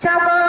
chào cơ